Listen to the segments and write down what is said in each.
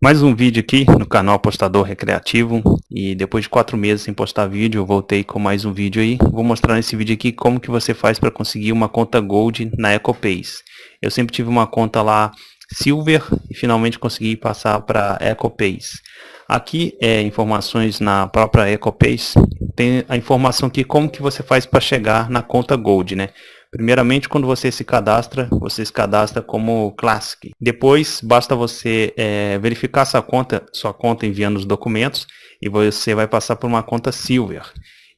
Mais um vídeo aqui no canal Apostador Recreativo e depois de quatro meses sem postar vídeo, eu voltei com mais um vídeo aí. Vou mostrar nesse vídeo aqui como que você faz para conseguir uma conta Gold na EcoPace. Eu sempre tive uma conta lá Silver e finalmente consegui passar para EcoPace. Aqui é informações na própria EcoPace, tem a informação aqui como que você faz para chegar na conta Gold, né? Primeiramente, quando você se cadastra, você se cadastra como Classic. Depois, basta você é, verificar sua conta, sua conta enviando os documentos e você vai passar por uma conta Silver.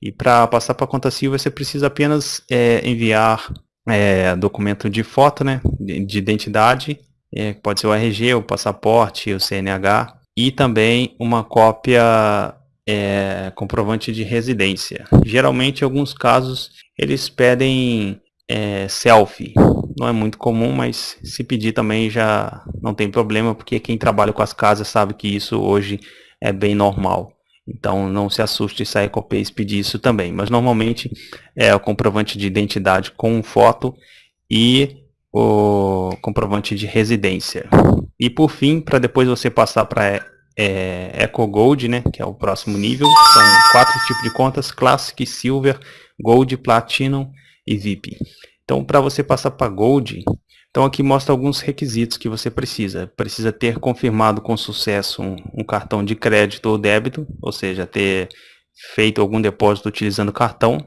E para passar para a conta Silver, você precisa apenas é, enviar é, documento de foto, né, de, de identidade, é, pode ser o RG, o passaporte, o CNH, e também uma cópia é, comprovante de residência. Geralmente, em alguns casos, eles pedem é, selfie. Não é muito comum, mas se pedir também já não tem problema, porque quem trabalha com as casas sabe que isso hoje é bem normal. Então não se assuste se a Ecopace pedir isso também. Mas normalmente é o comprovante de identidade com foto e o comprovante de residência. E por fim, para depois você passar para é, Eco Gold, né, que é o próximo nível, são quatro tipos de contas, Classic, Silver, Gold, Platinum e VIP. Então, para você passar para Gold, então aqui mostra alguns requisitos que você precisa. Precisa ter confirmado com sucesso um, um cartão de crédito ou débito, ou seja, ter feito algum depósito utilizando cartão.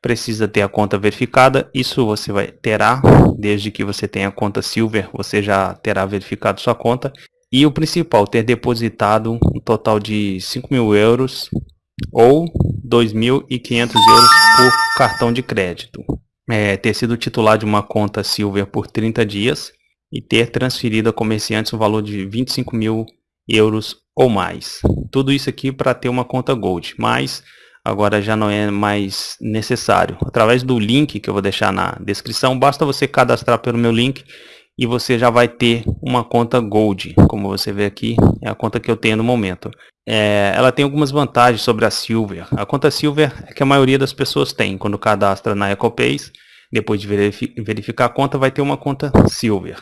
Precisa ter a conta verificada, isso você vai terá, desde que você tenha a conta Silver, você já terá verificado sua conta. E o principal, ter depositado um total de 5 mil euros ou 2.500 euros por cartão de crédito é, ter sido titular de uma conta Silver por 30 dias e ter transferido a comerciantes o valor de 25 mil euros ou mais. Tudo isso aqui para ter uma conta Gold, mas agora já não é mais necessário. Através do link que eu vou deixar na descrição, basta você cadastrar pelo meu link e você já vai ter uma conta Gold, como você vê aqui, é a conta que eu tenho no momento. É, ela tem algumas vantagens sobre a Silver. A conta Silver é que a maioria das pessoas tem, quando cadastra na EcoPace, depois de verificar a conta, vai ter uma conta Silver.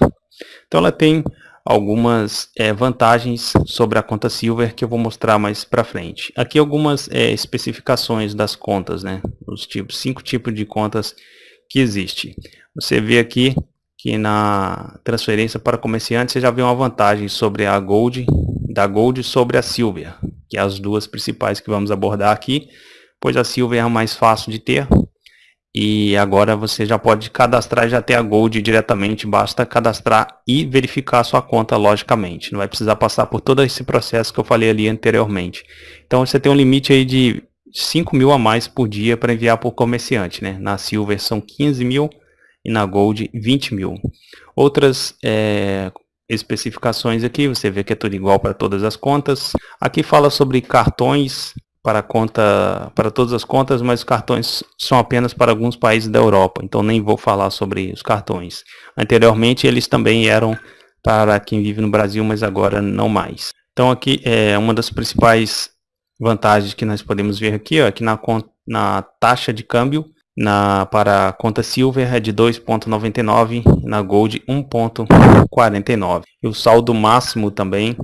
Então ela tem algumas é, vantagens sobre a conta Silver que eu vou mostrar mais para frente. Aqui algumas é, especificações das contas, né? Os tipos, cinco tipos de contas que existe. Você vê aqui que na transferência para comerciante você já vê uma vantagem sobre a Gold, da Gold sobre a Silver, que é as duas principais que vamos abordar aqui, pois a Silver é mais fácil de ter, e agora você já pode cadastrar já ter a Gold diretamente, basta cadastrar e verificar a sua conta logicamente. Não vai precisar passar por todo esse processo que eu falei ali anteriormente. Então você tem um limite aí de 5 mil a mais por dia para enviar por comerciante. Né? Na Silver são 15 mil, e na Gold 20 mil. Outras é, especificações aqui, você vê que é tudo igual para todas as contas. Aqui fala sobre cartões para conta para todas as contas, mas os cartões são apenas para alguns países da Europa, então nem vou falar sobre os cartões. Anteriormente eles também eram para quem vive no Brasil, mas agora não mais. Então aqui é uma das principais vantagens que nós podemos ver aqui, ó, aqui na, na taxa de câmbio, na, para a conta Silver é de 2.99, na Gold 1.49. E o saldo máximo também,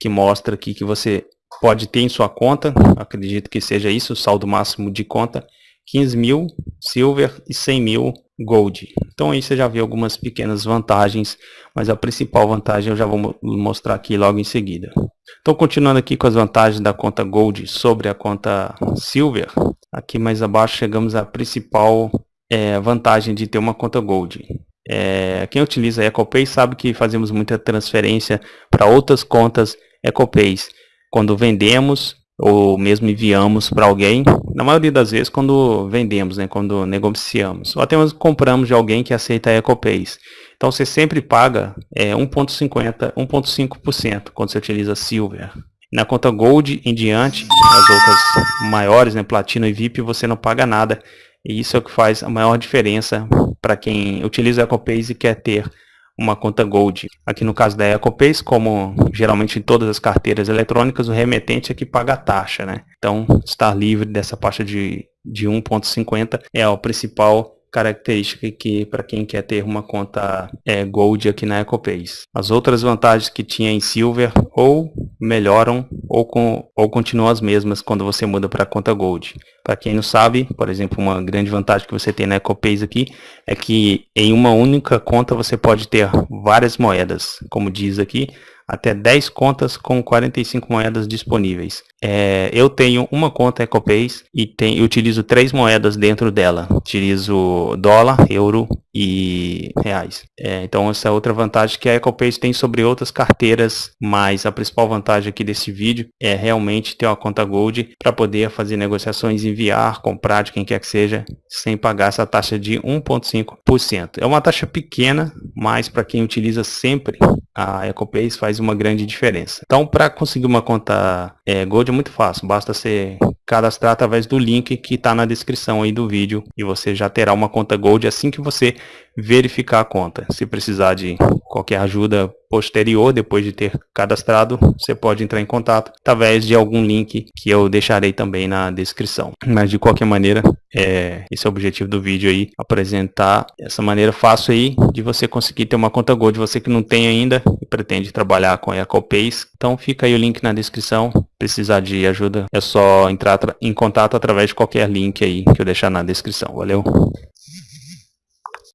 que mostra aqui que você pode ter em sua conta, acredito que seja isso, o saldo máximo de conta, 15 mil Silver e 100 mil Gold. Então aí você já vê algumas pequenas vantagens, mas a principal vantagem eu já vou mostrar aqui logo em seguida. Então continuando aqui com as vantagens da conta Gold sobre a conta Silver, Aqui mais abaixo chegamos à principal é, vantagem de ter uma conta Gold. É, quem utiliza EcoPay sabe que fazemos muita transferência para outras contas EcoPays. Quando vendemos ou mesmo enviamos para alguém, na maioria das vezes quando vendemos, né, quando negociamos, ou até mesmo compramos de alguém que aceita EcoPays. Então você sempre paga é, 1,50%, 1,5% quando você utiliza Silver. Na conta Gold em diante, as outras maiores, né, Platina e VIP, você não paga nada. E isso é o que faz a maior diferença para quem utiliza a EcoPace e quer ter uma conta Gold. Aqui no caso da EcoPace, como geralmente em todas as carteiras eletrônicas, o remetente é que paga a taxa. Né? Então, estar livre dessa taxa de, de 1,50 é a principal característica aqui para quem quer ter uma conta é, Gold aqui na EcoPays. As outras vantagens que tinha em Silver ou melhoram ou, com, ou continuam as mesmas quando você muda para conta Gold. Para quem não sabe, por exemplo, uma grande vantagem que você tem na EcoPays aqui é que em uma única conta você pode ter várias moedas, como diz aqui, até 10 contas com 45 moedas disponíveis. É, eu tenho uma conta EcoPays e tem, utilizo três moedas dentro dela. Utilizo dólar, euro e reais. É, então essa é outra vantagem que a EcoPays tem sobre outras carteiras, mas a principal vantagem aqui desse vídeo é realmente ter uma conta Gold para poder fazer negociações, enviar, comprar de quem quer que seja, sem pagar essa taxa de 1,5%. É uma taxa pequena, mas para quem utiliza sempre a EcoPays faz uma grande diferença. Então para conseguir uma conta é, Gold é muito fácil, basta ser cadastrar através do link que está na descrição aí do vídeo e você já terá uma conta Gold assim que você verificar a conta. Se precisar de qualquer ajuda posterior, depois de ter cadastrado, você pode entrar em contato através de algum link que eu deixarei também na descrição. Mas de qualquer maneira, é, esse é o objetivo do vídeo aí, apresentar essa maneira fácil aí de você conseguir ter uma conta Gold, você que não tem ainda e pretende trabalhar com a EcoPays. Então fica aí o link na descrição, precisar de ajuda é só entrar em contato através de qualquer link aí que eu deixar na descrição. Valeu!